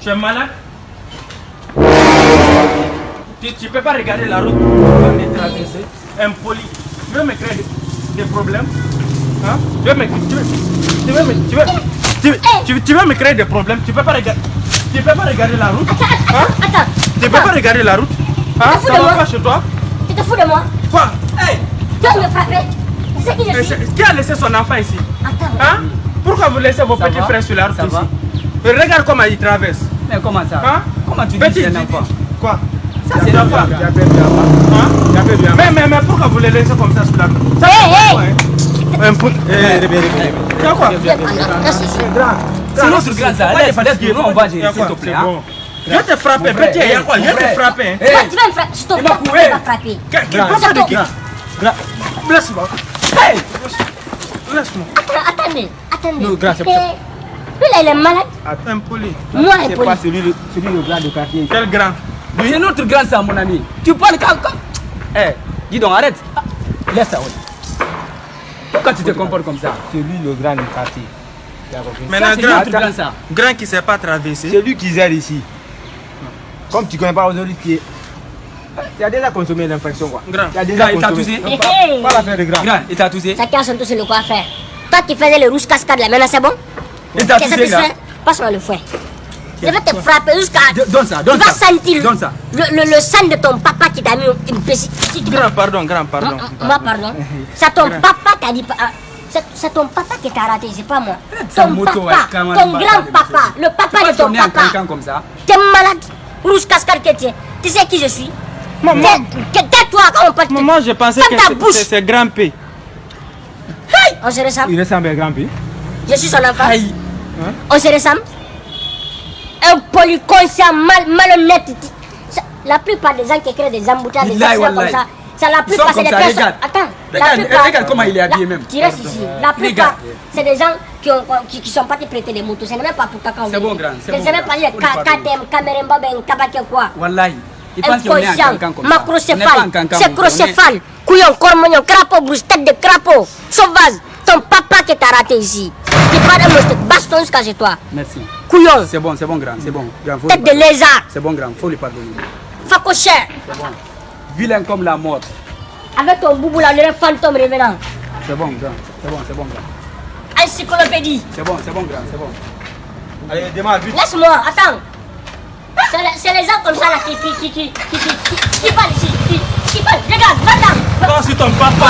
Tu es malade? Tu, ne peux pas regarder la route pour les traverser. Impoli. Tu veux me créer des, problèmes? Hein? tu, veux me, tu, veux, tu, veux, tu, veux, tu, tu, veux me créer des problèmes? Tu peux pas regarder. Tu peux pas regarder la route? Hein? Attends. Tu peux pas regarder la route? Hein? Tu te fous de moi? chez toi? Tu te fous de moi? Quoi? Hey. Tu vas me frapper C'est qui je suis? Qui a laissé son enfant ici? Attends. Hein? Pourquoi vous laissez vos petits frères sur la route ici Regarde comment ils traversent. Mais comment ça? Hein? Comment tu dis c'est un enfant Quoi? Ça c'est. Hein? Mais, mais, mais pourquoi vous les laissez comme ça sur la route Ça hey, hey. Un peu. C'est quoi? C'est notre grand ça. Laisse, on va gérer, s'il te plaît. Je te petit, il y a quoi? Je vais te frapper. Tu vas me frapper, je te frapper. Papa de qui Laisse-moi. Laisse-moi. Attendez, attendez. Non, grâce, lui là, il est malade. Impoli. Moi, impoli. C'est pas celui, celui le grand de quartier? Quel grand? C'est notre grand ça, mon ami. Tu parles quand Eh, dis donc, arrête. Laisse ça, oui. Pourquoi tu te comportes comme ça? C'est lui le grand du quartier. Maintenant, grand, grand, ça. grand qui ne sait pas traverser. C'est lui qui gère ici. Comme tu ne connais pas aujourd'hui qui est. Tu as déjà consommé l'infection quoi. Grand. Tu as déjà il t'a touché Pas, pas l'affaire de grand. Grand, il t'a touché Chacun son tour le quoi faire. Toi qui faisais le rouge cascade là, maintenant c'est bon? Il t'a touché là Passe-moi le fouet. Je vais te frapper jusqu'à. Donne ça, donne tu vas ça. sentir Donne ça. Le, le, le sang de ton papa qui t'a mis une petite. Grand, pardon, grand, pardon. Moi, pardon. C'est ton papa qui a dit. ah, C'est ton papa qui t'a raté, c'est pas moi. Ton papa, ton grand-papa, le papa de ton papa. comme ça. T'es malade. Rouge cascade que tu es. Tu sais qui je suis Maman. Tais-toi quand on parle. Maman, je pensais que c'est grand P. On se ressemble. Il ressemble à grand P. Je suis son enfant. Aïe. On se ressemble. Un polyconscient mal, malhonnête. La plupart des gens qui créent des embouteillages, des accidents comme ça, c'est la plupart, c'est des personnes. Regarde. Attends, regarde, la plupart, regarde comment il est habillé la, même. Tu restes ici. La plupart, c'est des gens qui, ont, qui, qui sont partis prêter des motos. Ce n'est même pas pour Kakao. C'est bon, grand. C'est bon. Même pas les KTM, Cameremba, Ben, Kabake, quoi. Wallahi. Il pense qu'on est un cancan comme ça. macrocéphale, c'est crocéphale, couillon, cormognon, crapaud, bouche, tête de crapaud, sauvage. Ton papa qui t'a raté ici. Qui parle de baston jusqu'à chez toi. Merci. Couillon. C'est bon, c'est bon, grand. C'est bon. grand Tête de lézard. C'est bon, grand. Faut lui pardonner. Facochère. C'est bon. Vilain comme la mort. Avec ton boubou là, le fantôme revenant. C'est bon, grand. C'est bon, c'est bon, grand. Encyclopédie. C'est bon, c'est bon, grand. C'est bon. Allez, vite. Laisse-moi, attends. C'est les gens comme ça là qui, qui, qui, qui, qui, qui, qui, qui parlent ici. Qui, qui parlent. Regarde, va là. Non, c'est ton papa.